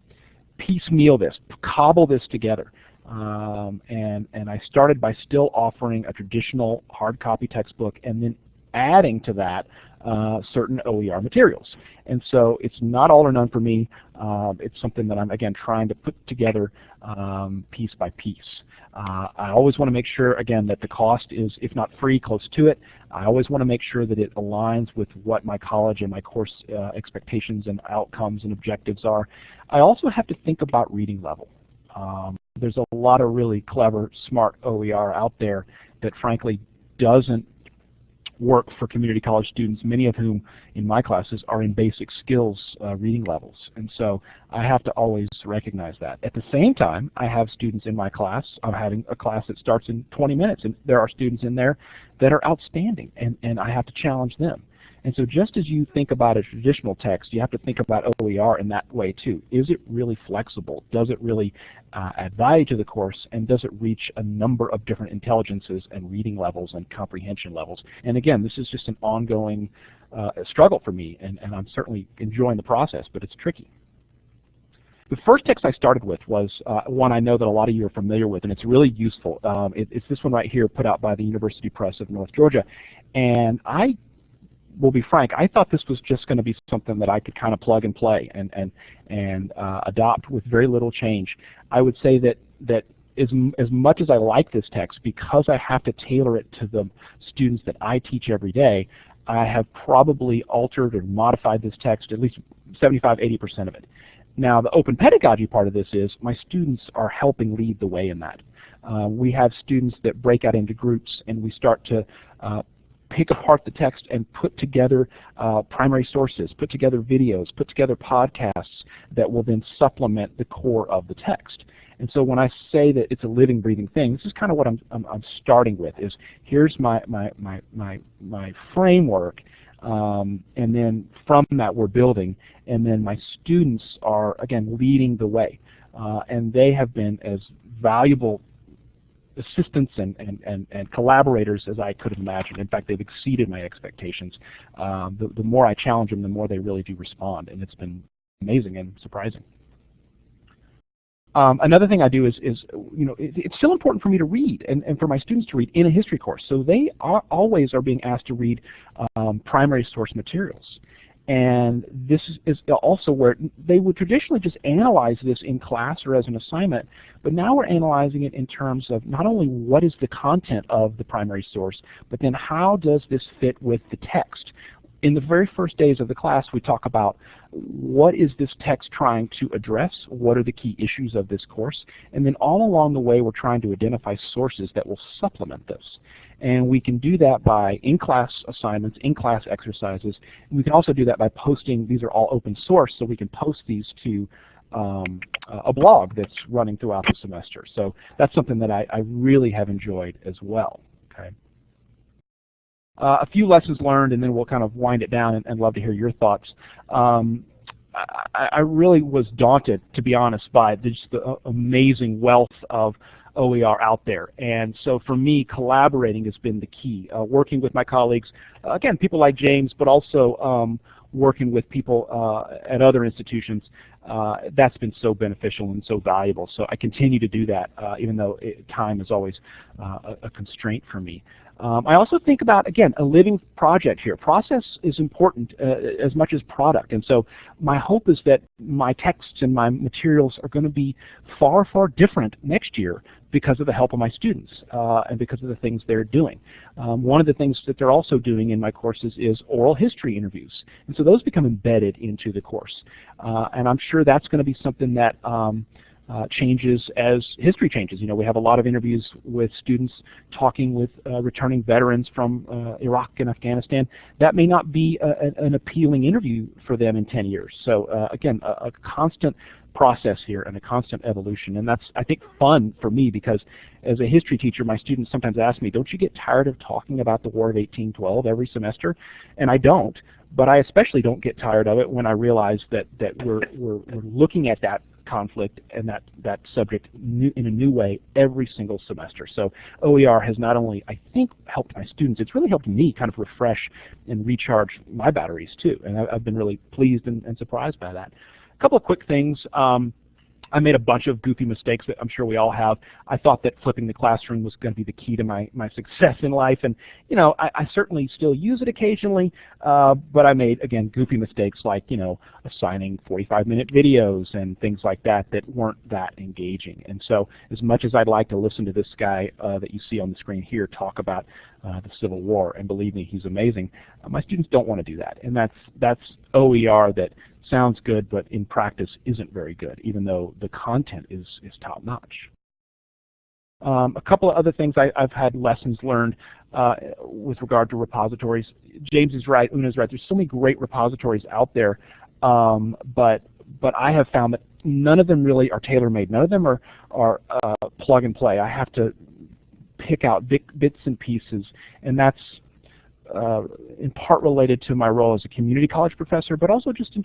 piecemeal this, cobble this together. Um, and, and I started by still offering a traditional hard copy textbook and then adding to that uh, certain OER materials. And so it's not all or none for me. Uh, it's something that I'm, again, trying to put together um, piece by piece. Uh, I always want to make sure, again, that the cost is, if not free, close to it. I always want to make sure that it aligns with what my college and my course uh, expectations and outcomes and objectives are. I also have to think about reading level. Um, there's a lot of really clever, smart OER out there that frankly doesn't work for community college students, many of whom in my classes are in basic skills uh, reading levels. And so I have to always recognize that. At the same time, I have students in my class. I'm having a class that starts in 20 minutes, and there are students in there that are outstanding, and, and I have to challenge them. And so just as you think about a traditional text, you have to think about OER in that way too. Is it really flexible? Does it really uh, add value to the course? And does it reach a number of different intelligences and reading levels and comprehension levels? And again, this is just an ongoing uh, struggle for me, and, and I'm certainly enjoying the process, but it's tricky. The first text I started with was uh, one I know that a lot of you are familiar with, and it's really useful. Um, it, it's this one right here put out by the University Press of North Georgia. And I will be frank, I thought this was just going to be something that I could kind of plug and play and and and uh, adopt with very little change. I would say that that as as much as I like this text, because I have to tailor it to the students that I teach every day, I have probably altered or modified this text at least 75, 80% of it. Now, the open pedagogy part of this is my students are helping lead the way in that. Uh, we have students that break out into groups and we start to uh, pick apart the text and put together uh, primary sources, put together videos, put together podcasts that will then supplement the core of the text. And so when I say that it's a living, breathing thing, this is kind of what I'm, I'm, I'm starting with is here's my, my, my, my, my framework um, and then from that we're building and then my students are again leading the way uh, and they have been as valuable assistants and, and, and, and, collaborators as I could have imagined. In fact, they've exceeded my expectations. Um, the, the more I challenge them, the more they really do respond, and it's been amazing and surprising. Um, another thing I do is, is you know, it, it's still important for me to read and, and for my students to read in a history course. So they are always are being asked to read um, primary source materials. And this is also where they would traditionally just analyze this in class or as an assignment, but now we're analyzing it in terms of not only what is the content of the primary source, but then how does this fit with the text in the very first days of the class, we talk about what is this text trying to address, what are the key issues of this course, and then all along the way we're trying to identify sources that will supplement this. And we can do that by in-class assignments, in-class exercises, we can also do that by posting, these are all open source, so we can post these to um, a blog that's running throughout the semester. So that's something that I, I really have enjoyed as well. Okay. Uh, a few lessons learned, and then we'll kind of wind it down and, and love to hear your thoughts. Um, I, I, really was daunted, to be honest, by just the uh, amazing wealth of OER out there. And so for me, collaborating has been the key. Uh, working with my colleagues, uh, again, people like James, but also um, working with people uh, at other institutions, uh, that's been so beneficial and so valuable. So I continue to do that, even though it, time is always a, a, constraint for me. Um, I also think about, again, a living project here. Process is important uh, as much as product. And so my hope is that my texts and my materials are going to be far, far different next year because of the help of my students uh, and because of the things they're doing. Um, one of the things that they're also doing in my courses is oral history interviews. And so those become embedded into the course. Uh, and I'm sure that's going to be something that um, uh, changes as history changes. You know, we have a lot of interviews with students talking with uh, returning veterans from uh, Iraq and Afghanistan. That may not be a, an appealing interview for them in 10 years. So uh, again, a, a, constant process here and a constant evolution. And that's, I think, fun for me because as a history teacher, my students sometimes ask me, don't you get tired of talking about the War of 1812 every semester? And I don't. But I especially don't get tired of it when I realize that, that we're, we're, we're looking at that conflict and that, that subject new, in a new way every single semester. So OER has not only, I think, helped my students, it's really helped me kind of refresh and recharge my batteries too. And I, have been really pleased and, and, surprised by that. A couple of quick things. Um, I made a bunch of goofy mistakes that I'm sure we all have. I thought that flipping the classroom was going to be the key to my, my success in life, and you know, I, I certainly still use it occasionally, uh, but I made, again, goofy mistakes like, you know, assigning 45-minute videos and things like that that weren't that engaging. And so as much as I'd like to listen to this guy uh, that you see on the screen here talk about uh, the Civil War, and believe me, he's amazing, uh, my students don't want to do that. And that's, that's OER that sounds good, but in practice isn't very good, even though the content is, is top-notch. Um, a couple of other things I, have had lessons learned uh, with regard to repositories. James is right, Una is right. There's so many great repositories out there, um, but but I have found that none of them really are tailor-made. None of them are are uh, plug and play. I have to pick out bits and pieces, and that's uh, in part related to my role as a community college professor, but also just in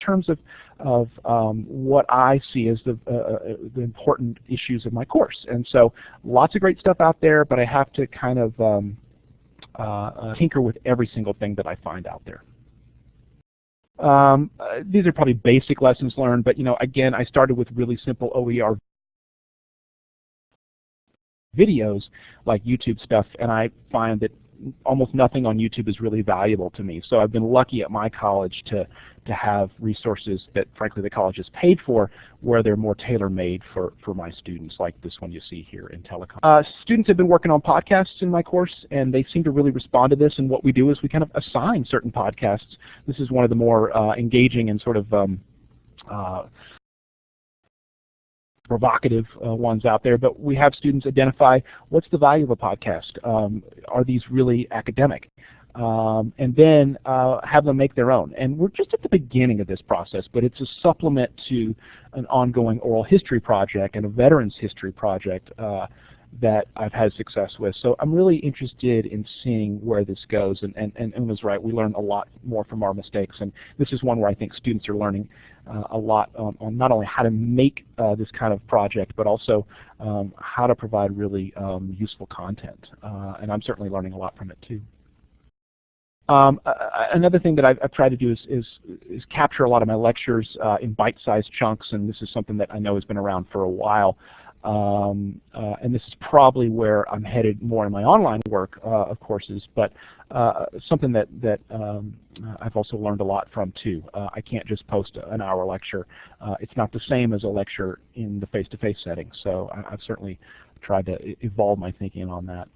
terms of, of um, what I see as the, uh, uh, the important issues of my course. And so lots of great stuff out there, but I have to kind of um, uh, uh tinker with every single thing that I find out there. Um, uh, these are probably basic lessons learned, but you know, again, I started with really simple OER videos like YouTube stuff, and I find that almost nothing on YouTube is really valuable to me. So I've been lucky at my college to, to have resources that frankly the college has paid for where they're more tailor-made for, for my students like this one you see here Intelecom. Uh, students have been working on podcasts in my course and they seem to really respond to this and what we do is we kind of assign certain podcasts. This is one of the more uh, engaging and sort of um, uh, provocative uh, ones out there, but we have students identify what's the value of a podcast. Um, are these really academic? Um, and then uh, have them make their own. And we're just at the beginning of this process, but it's a supplement to an ongoing oral history project and a veterans history project uh, that I've had success with. So I'm really interested in seeing where this goes. And, and, and Una's right, we learn a lot more from our mistakes. And this is one where I think students are learning uh, a lot on, on, not only how to make uh, this kind of project, but also um, how to provide really um, useful content. Uh, and I'm certainly learning a lot from it too. Um, another thing that I've, I've, tried to do is, is, is capture a lot of my lectures uh, in bite-sized chunks, and this is something that I know has been around for a while. Um, uh, and this is probably where I'm headed more in my online work uh, of courses, but uh, something that, that um, I've also learned a lot from too. Uh, I can't just post an hour lecture. Uh, it's not the same as a lecture in the face-to-face -face setting, so I, have certainly tried to evolve my thinking on that.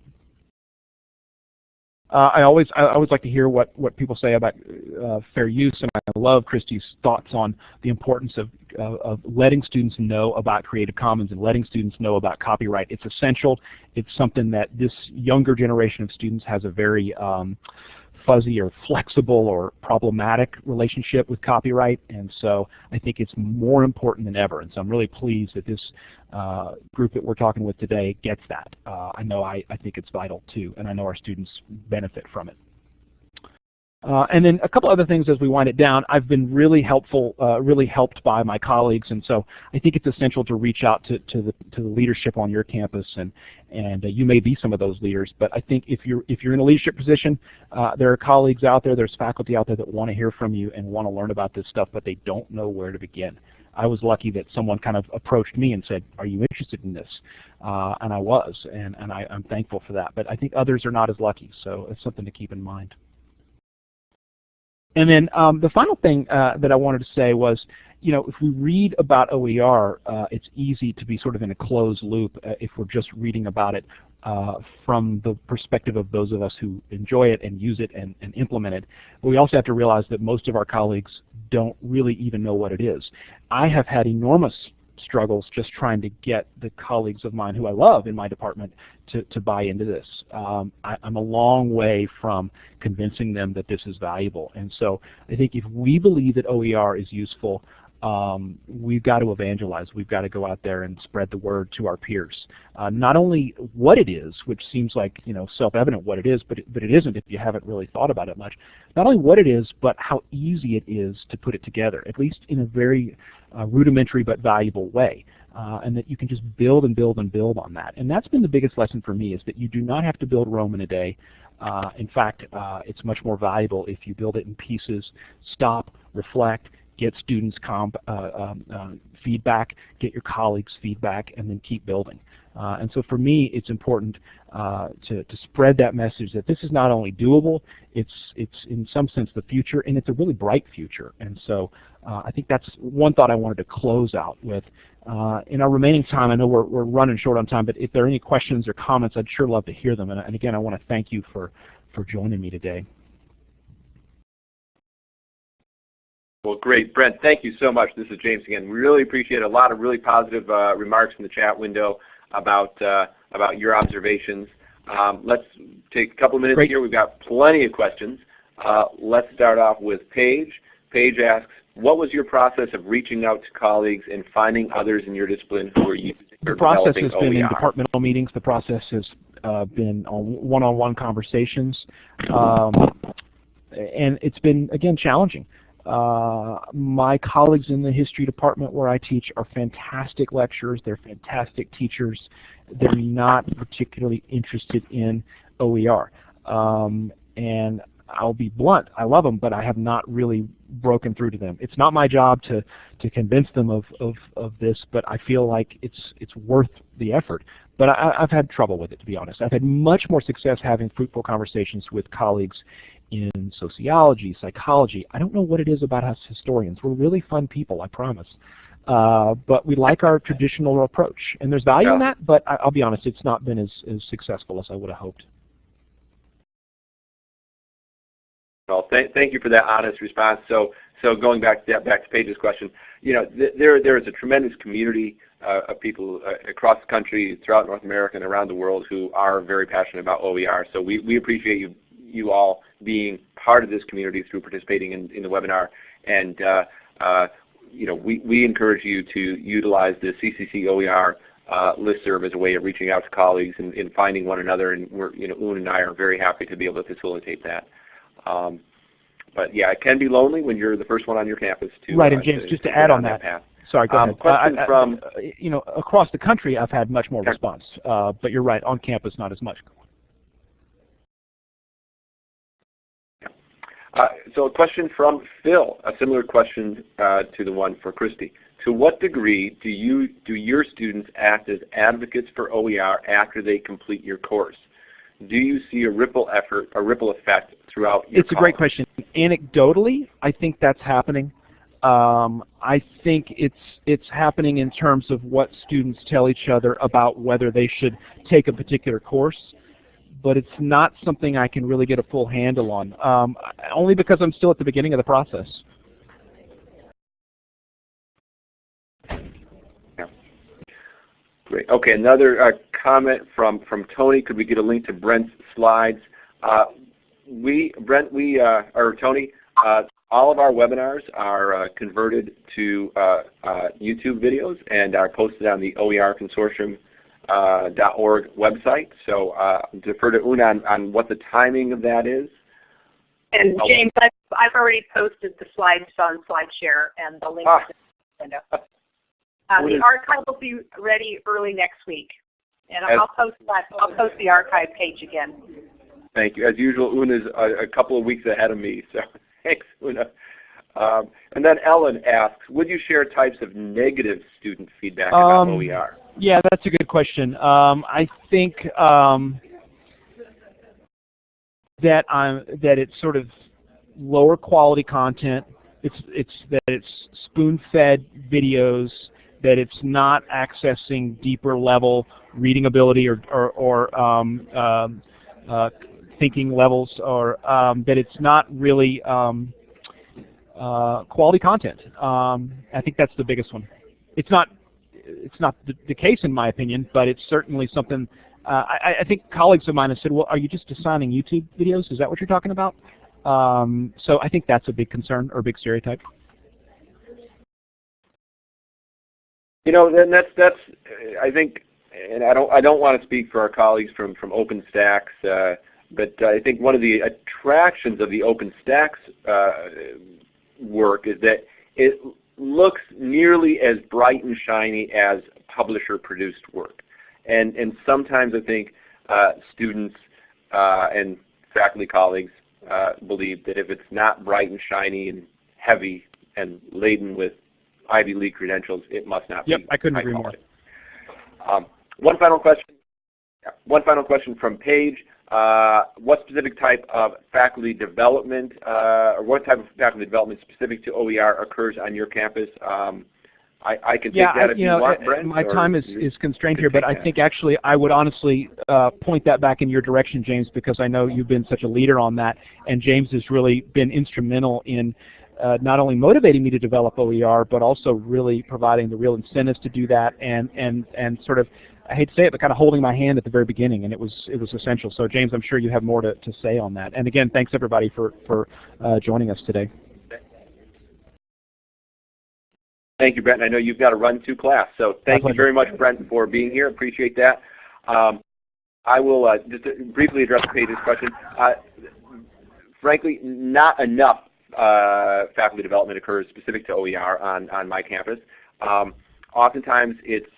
Uh, I always I always like to hear what what people say about uh, fair use, and I love Christy's thoughts on the importance of uh, of letting students know about Creative Commons and letting students know about copyright. It's essential. It's something that this younger generation of students has a very um, fuzzy or flexible or problematic relationship with copyright, and so I think it's more important than ever. And so I'm really pleased that this uh, group that we're talking with today gets that. Uh, I know I, I think it's vital too, and I know our students benefit from it. Uh, and then a couple other things as we wind it down. I've been really helpful, uh, really helped by my colleagues, and so I think it's essential to reach out to, to the to the leadership on your campus, and and uh, you may be some of those leaders. But I think if you're if you're in a leadership position, uh, there are colleagues out there, there's faculty out there that want to hear from you and want to learn about this stuff, but they don't know where to begin. I was lucky that someone kind of approached me and said, "Are you interested in this?" Uh, and I was, and and I, I'm thankful for that. But I think others are not as lucky, so it's something to keep in mind. And then um, the final thing uh, that I wanted to say was, you know, if we read about OER, uh, it's easy to be sort of in a closed loop uh, if we're just reading about it uh, from the perspective of those of us who enjoy it and use it and, and implement it. But we also have to realize that most of our colleagues don't really even know what it is. I have had enormous struggles just trying to get the colleagues of mine who I love in my department to, to buy into this. Um, I, am a long way from convincing them that this is valuable. And so I think if we believe that OER is useful, um, we've got to evangelize. We've got to go out there and spread the word to our peers. Uh, not only what it is, which seems like you know self-evident what it is, but it, but it isn't if you haven't really thought about it much. Not only what it is, but how easy it is to put it together, at least in a very uh, rudimentary but valuable way. Uh, and that you can just build and build and build on that. And that's been the biggest lesson for me is that you do not have to build Rome in a day. Uh, in fact, uh, it's much more valuable if you build it in pieces, stop, reflect, get students comp, uh, um, uh, feedback, get your colleagues feedback, and then keep building. Uh, and so for me, it's important to, to spread that message that this is not only doable, it's, it's in some sense the future, and it's a really bright future. And so I think that's one thought I wanted to close out with. Uh, in our remaining time, I know we're, we're running short on time, but if there are any questions or comments, I'd sure love to hear them. And, and again, I want to thank you for, for joining me today. Well, great. Brent, thank you so much. This is James again. We really appreciate a lot of really positive uh, remarks in the chat window about, uh, about your observations. Um, let's take a couple of minutes great. here. We've got plenty of questions. Uh, let's start off with Paige. Paige asks, what was your process of reaching out to colleagues and finding others in your discipline who are using The process has OER? been in departmental meetings. The process has uh, been on one-on-one -on -one conversations. Um, and it's been, again, challenging. Uh, my colleagues in the history department where I teach are fantastic lecturers. They're fantastic teachers. They're not particularly interested in OER. Um, and I'll be blunt, I love them, but I have not really broken through to them. It's not my job to, to convince them of, of, of this, but I feel like it's, it's worth the effort. But I, I've had trouble with it, to be honest. I've had much more success having fruitful conversations with colleagues in sociology, psychology. I don't know what it is about us historians. We're really fun people, I promise. Uh, but we like our traditional approach. And there's value yeah. in that, but I, will be honest, it's not been as, as successful as I would have hoped. Well, th thank you for that honest response. So, so going back to back to Paige's question, you know, th there there is a tremendous community uh, of people uh, across the country, throughout North America, and around the world who are very passionate about OER. So we we appreciate you you all being part of this community through participating in, in the webinar. And uh, uh, you know, we, we encourage you to utilize the CCC OER uh, listserv as a way of reaching out to colleagues and, and finding one another. And we're, you know, Un and I are very happy to be able to facilitate that. Um, but yeah, it can be lonely when you're the first one on your campus to right. And uh, James, to, just to, to add on that, that, sorry, go um, ahead. Question uh, from you know across the country, I've had much more response, uh, but you're right, on campus not as much. So a question from Phil, a similar question uh, to the one for Christy. To what degree do you do your students act as advocates for OER after they complete your course? Do you see a ripple effort, a ripple effect throughout your It's a great question. Anecdotally, I think that's happening. Um, I think it's it's happening in terms of what students tell each other about whether they should take a particular course, but it's not something I can really get a full handle on, um, only because I'm still at the beginning of the process. Great. Okay, another uh, comment from, from Tony. Could we get a link to Brent's slides? Uh, we, Brent, we, uh, or Tony, uh, all of our webinars are uh, converted to uh, YouTube videos and are posted on the OER Consortium .org website. So defer to Una on, on, what the timing of that is. And oh. James, I've, I've already posted the slides on SlideShare and the link ah. to the window. Uh, the archive will be ready early next week, and I'll post that. I'll post the archive page again. Thank you. As usual, Una's a, a couple of weeks ahead of me, *laughs* so thanks, Una. Um, and then Ellen asks, would you share types of negative student feedback about um, OER? Yeah, that's a good question. Um, I think um, that I'm that it's sort of lower quality content. It's it's that it's spoon-fed videos that it's not accessing deeper level reading ability or, or, or um, um, uh, thinking levels, or um, that it's not really um, uh, quality content. I think that's the biggest one. It's not it's not the, the case in my opinion, but it's certainly something. Uh, I, I, think colleagues of mine have said, "Well, are you just assigning YouTube videos? Is that what you're talking about?" Um, so I think that's a big concern or a big stereotype. You know, then that's that's I think, and I don't I don't want to speak for our colleagues from from OpenStax, uh, but I think one of the attractions of the OpenStax uh, work is that it looks nearly as bright and shiny as publisher-produced work, and and sometimes I think uh, students uh, and faculty colleagues uh, believe that if it's not bright and shiny and heavy and laden with Ivy League credentials, it must not yep, be. Yep, I couldn't agree more. Um, one final question. One final question from Paige. Uh, what specific type of faculty development, uh, or what type of faculty development specific to OER occurs on your campus? Um, I, I, can yeah, take that if you, know, want, Brent. My time is, is constrained here, but I think actually I would honestly uh, point that back in your direction, James, because I know you've been such a leader on that, and James has really been instrumental in uh, not only motivating me to develop OER, but also really providing the real incentives to do that and, and, and sort of, I hate to say it, but kind of holding my hand at the very beginning, and it was, it was essential. So James, I'm sure you have more to, to say on that. And again, thanks everybody for, for uh, joining us today. Thank you, Brent. I know you've got to run to class, so thank you very much, Brent, for being here. Appreciate that. Um, I will uh, just briefly address Paige's question. Uh, frankly, not enough uh, faculty development occurs specific to OER on, on my campus. Um, oftentimes it's uh,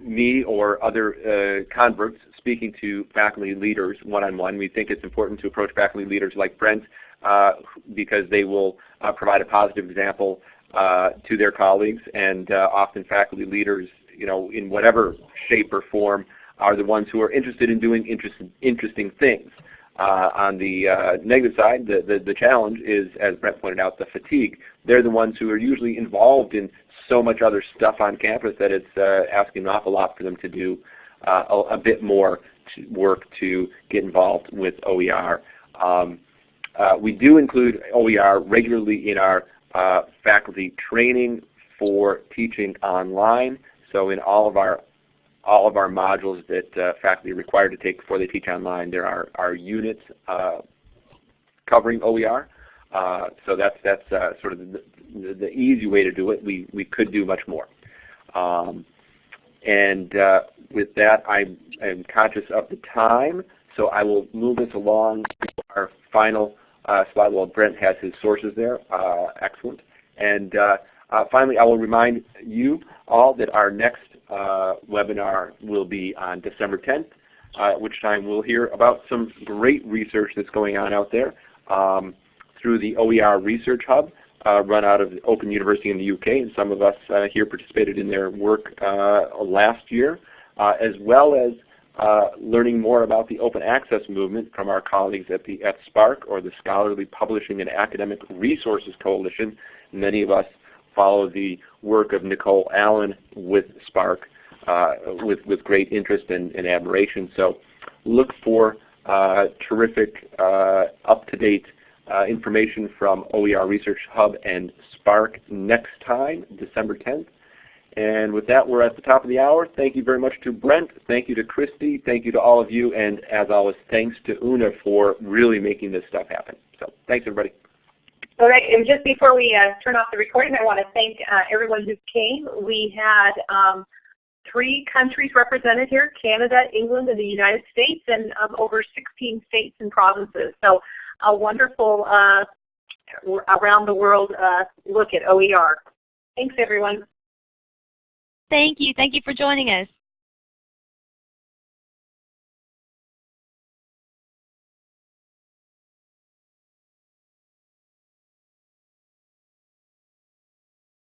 me or other uh, converts speaking to faculty leaders one-on-one. -on -one. We think it's important to approach faculty leaders like Brent uh, because they will uh, provide a positive example uh, to their colleagues and often faculty leaders you know, in whatever shape or form are the ones who are interested in doing interest, interesting things. Uh, on the uh, negative side, the, the, the, challenge is, as Brent pointed out, the fatigue. They're the ones who are usually involved in so much other stuff on campus that it's uh, asking an awful lot for them to do uh, a, a, bit more to work to get involved with OER. Um, uh, we do include OER regularly in our uh, faculty training for teaching online. So in all of our all of our modules that uh, faculty are required to take before they teach online. There are, are units uh, covering OER. So that's, that's sort of the, the, the, easy way to do it. We, we could do much more. Um, and uh, with that, I am conscious of the time, so I will move this along to our final uh, slide. Well, Brent has his sources there. excellent. And finally, I will remind you all that our next uh, webinar will be on December 10th, uh, at which time we'll hear about some great research that's going on out there um, through the OER Research Hub uh, run out of Open University in the UK, and some of us uh, here participated in their work uh, last year, uh, as well as uh, learning more about the open access movement from our colleagues at the at SPARC, or the Scholarly Publishing and Academic Resources Coalition. Many of us follow the work of Nicole Allen with SPARC uh, with, with great interest and, and admiration. So look for uh, terrific, uh, up-to-date uh, information from OER Research Hub and SPARC next time, December 10th. And with that, we're at the top of the hour. Thank you very much to Brent. Thank you to Christy. Thank you to all of you. And as always, thanks to Una for really making this stuff happen. So thanks, everybody. All right, and just before we uh, turn off the recording, I want to thank uh, everyone who came. We had um, three countries represented here, Canada, England, and the United States, and um, over 16 states and provinces. So a wonderful uh, around the world uh, look at OER. Thanks everyone. Thank you. Thank you for joining us.